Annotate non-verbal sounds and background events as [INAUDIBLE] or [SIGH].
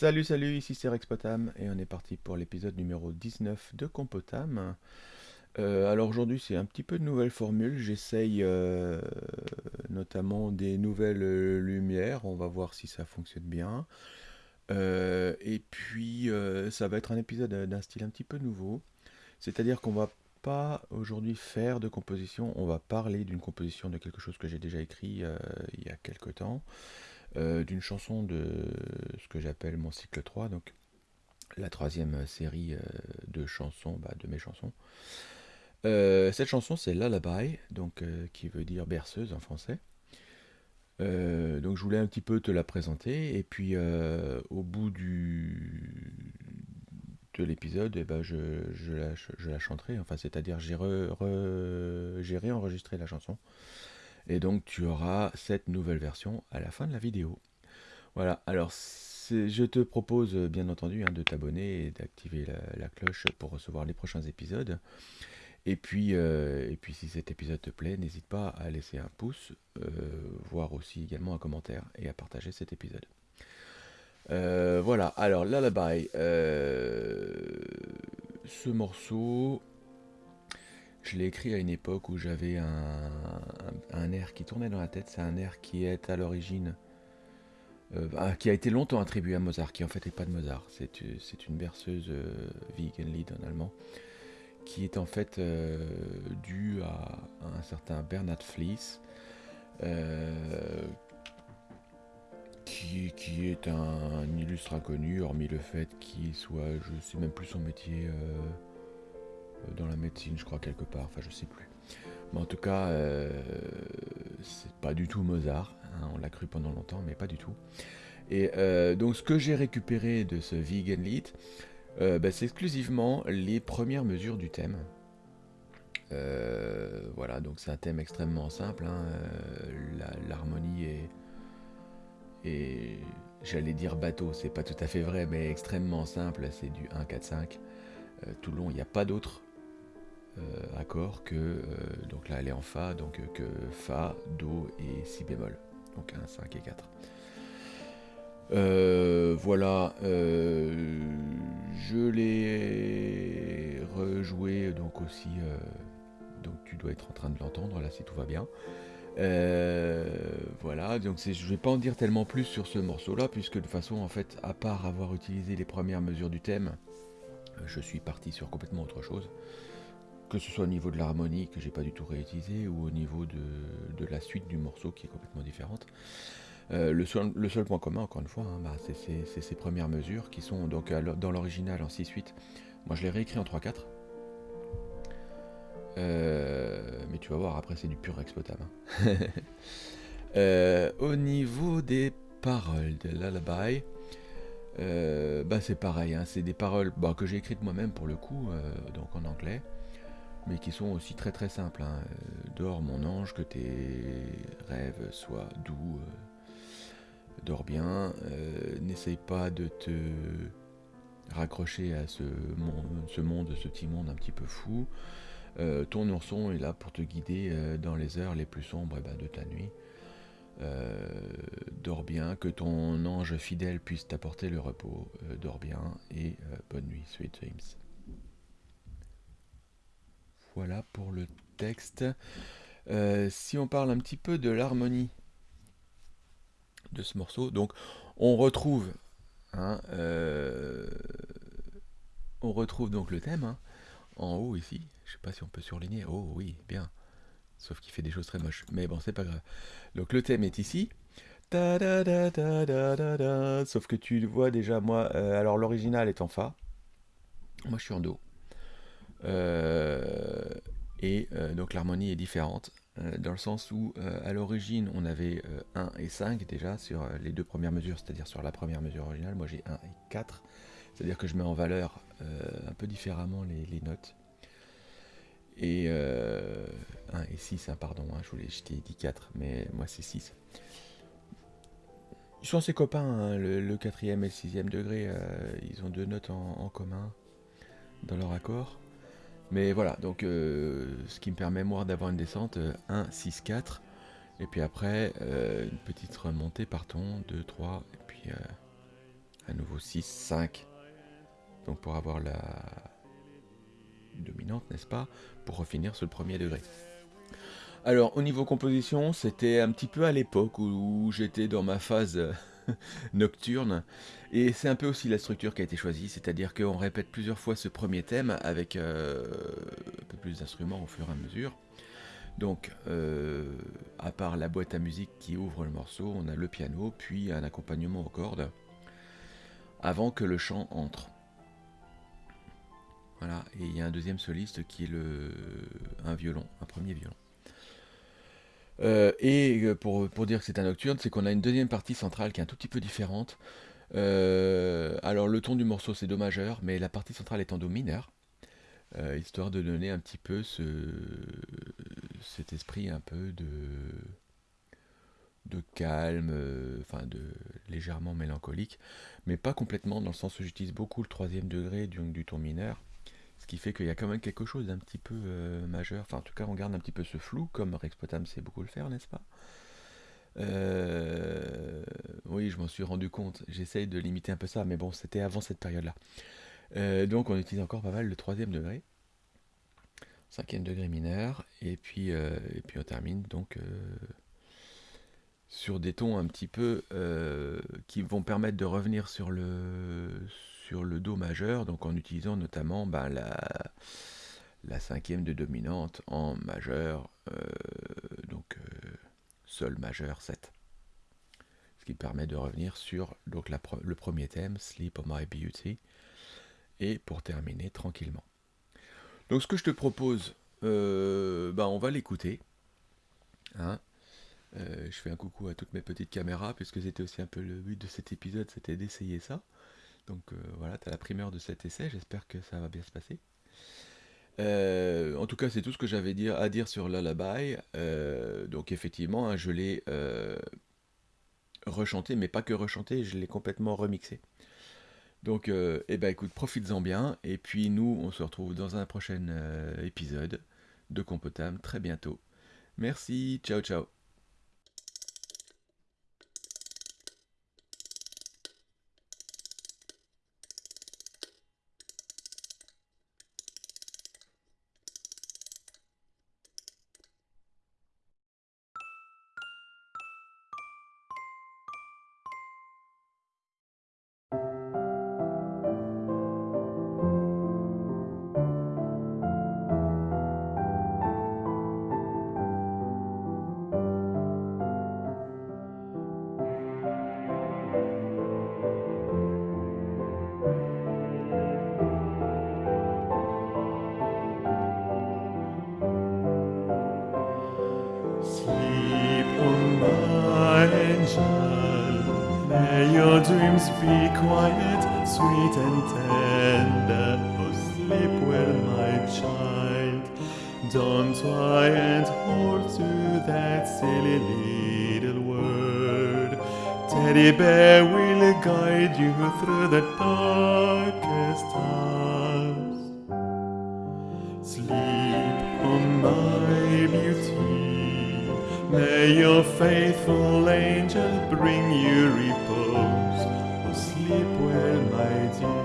Salut, salut, ici c'est Rex Potam et on est parti pour l'épisode numéro 19 de Compotam. Euh, alors aujourd'hui c'est un petit peu de nouvelles formules, j'essaye euh, notamment des nouvelles euh, lumières, on va voir si ça fonctionne bien. Et puis ça va être un épisode d'un style un petit peu nouveau, c'est-à-dire qu'on va pas aujourd'hui faire de composition, on va parler d'une composition de quelque chose que j'ai déjà écrit il y a quelque temps, euh, d'une chanson de ce que j'appelle mon cycle 3, donc la troisième série euh, de chansons, bah, de mes chansons. Euh, cette chanson c'est Lullaby, donc euh, qui veut dire berceuse en français. Euh, donc je voulais un petit peu te la présenter et puis euh, au bout de l'épisode, eh ben, je, je la, chanterai. Enfin, c'est-à-dire j'ai re- réenregistré la chanson et donc tu auras cette nouvelle version à la fin de la vidéo. Voilà. Alors je te propose euh, bien entendu hein, de t'abonner et d'activer la, cloche pour recevoir les prochains épisodes. Et puis, euh, et puis si cet épisode te plaît, n'hésite pas à laisser un pouce, euh, voire aussi également un commentaire et à partager cet épisode. Voilà, alors Lullaby, ce morceau, je l'ai écrit à une époque où j'avais un, air qui tournait dans la tête. C'est un air qui est à l'origine, euh, ah, qui a été longtemps attribué à Mozart, qui en fait n'est pas de Mozart. C'est euh, une berceuse euh, Wiegenlied en allemand, qui est en fait euh, due à, un certain Bernhard Fliess, qui, est un, illustre inconnu, hormis le fait qu'il soit, je sais même plus son métier, dans la médecine, je crois, quelque part, enfin, je sais plus. Mais en tout cas, euh, c'est pas du tout Mozart, hein, on l'a cru pendant longtemps, mais pas du tout. Et euh, donc, ce que j'ai récupéré de ce Vegan Lied, euh, bah, c'est exclusivement les premières mesures du thème. Euh, voilà, donc c'est un thème extrêmement simple. hein, euh, L'harmonie est, et j'allais dire bateau, c'est pas tout à fait vrai, mais extrêmement simple, c'est du 1, 4, 5. Euh, tout le long, il n'y a pas d'autre euh, accord que, euh, donc là elle est en Fa, donc euh, que Fa, Do et Si bémol, donc 1, 5 et 4. Euh, voilà, euh, je l'ai rejoué donc aussi, euh, donc tu dois être en train de l'entendre là si tout va bien. Euh, voilà, donc je vais pas en dire tellement plus sur ce morceau-là, puisque de toute façon, en fait, à part avoir utilisé les premières mesures du thème, euh, je suis parti sur complètement autre chose. Que ce soit au niveau de l'harmonie, que j'ai pas du tout réutilisé, ou au niveau de, la suite du morceau qui est complètement différente. Euh, le, seul, point commun, encore une fois, hein, bah, c'est ces premières mesures qui sont donc dans l'original en 6-8. Moi, je l'ai réécrit en 3-4. Euh, mais tu vas voir, après, c'est du pur exploitable. hein. [LAUGHS] Euh, au niveau des paroles de Lullaby, bah c'est pareil, hein, c'est des paroles bah, que j'ai écrites moi-même pour le coup, donc en anglais, mais qui sont aussi très très simples. hein. Euh, Dors mon ange, que tes rêves soient doux, euh, dors bien, euh, n'essaye pas de te raccrocher à ce monde, ce petit monde un petit peu fou. Ton ourson est là pour te guider dans les heures les plus sombres eh ben, de ta nuit. Dors bien, que ton ange fidèle puisse t'apporter le repos. Dors bien et bonne nuit, sweet dreams. Voilà pour le texte. Euh, si on parle un petit peu de l'harmonie de ce morceau, donc on retrouve, hein, euh, on retrouve donc le thème hein, en haut ici. Je sais pas si on peut surligner. Oh oui, bien. Sauf qu'il fait des choses très moches. Mais bon, c'est pas grave. Donc le thème est ici. Sauf que tu le vois déjà, moi, euh, alors l'original est en Fa. Moi, je suis en Do. Euh, et euh, donc l'harmonie est différente. euh, dans le sens où, à l'origine, on avait euh, 1 et 5 déjà sur les deux premières mesures, c'est-à-dire sur la première mesure originale. Moi, j'ai 1 et 4. C'est-à-dire que je mets en valeur un peu différemment les, notes. Et euh, 1 et 6, hein, pardon, hein, je, voulais, je t'ai dit 4, mais moi c'est 6. Ils sont assez copains, hein, le, le quatrième et le sixième degré, ils ont deux notes en commun dans leur accord. Mais voilà, donc euh, ce qui me permet moi d'avoir une descente euh, 1, 6, 4, et puis après euh, une petite remontée par ton, 2, 3, et puis euh, un nouveau 6, 5. Donc pour avoir la dominante, n'est-ce pas Pour refinir sur le premier degré. Alors au niveau composition, c'était un petit peu à l'époque où, j'étais dans ma phase [LAUGHS] nocturne. Et c'est un peu aussi la structure qui a été choisie, c'est-à-dire qu'on répète plusieurs fois ce premier thème avec euh, un peu plus d'instruments au fur et à mesure. Donc, euh, à part la boîte à musique qui ouvre le morceau, on a le piano, puis un accompagnement aux cordes, avant que le chant entre. Voilà, et il y a un deuxième soliste qui est le, un violon, un premier violon. Euh, et pour, pour, dire que c'est un nocturne, c'est qu'on a une deuxième partie centrale qui est un tout petit peu différente. Euh, alors le ton du morceau c'est Do majeur, mais la partie centrale est en Do mineur, histoire de donner un petit peu ce, cet esprit un peu de, de calme, euh, enfin de légèrement mélancolique, mais pas complètement dans le sens où j'utilise beaucoup le troisième degré du ton mineur, ce qui fait qu'il y a quand même quelque chose d'un petit peu euh, majeur, enfin en tout cas on garde un petit peu ce flou, comme Rex Potam sait beaucoup le faire, n'est-ce pas? Euh, Oui, je m'en suis rendu compte, j'essaye de limiter un peu ça, mais bon, c'était avant cette période-là. donc on utilise encore pas mal le troisième degré. Cinquième degré mineur, et puis, euh, et puis on termine donc euh, sur des tons un petit peu euh, qui vont permettre de revenir sur le, sur le Do majeur, donc en utilisant notamment ben, la, la cinquième de dominante en majeur, donc Sol majeur 7. Ce qui permet de revenir sur donc, le premier thème, Sleep on My Beauty, et pour terminer tranquillement. Donc ce que je te propose, euh, bah, on va l'écouter. Hein. Euh, je fais un coucou à toutes mes petites caméras, puisque c'était aussi un peu le but de cet épisode, c'était d'essayer ça. Donc euh, voilà, tu as la primeur de cet essai, j'espère que ça va bien se passer. en tout cas, c'est tout ce que j'avais à dire sur Lullaby. donc effectivement, hein, je l'ai rechanté, mais pas que rechanté, je l'ai complètement remixé. Donc, euh, eh ben, écoute, profites-en bien. Et puis, nous, on se retrouve dans un prochain euh, épisode de Compotam très bientôt. Merci, ciao, ciao. Be quiet, sweet and tender. Oh, sleep well, my child. Don't try and hold to that silly little word. Teddy bear will guide you through the darkest hours. Sleep, oh my beauty. May your faithful angel bring you repose. Oh, sleep well, my dear.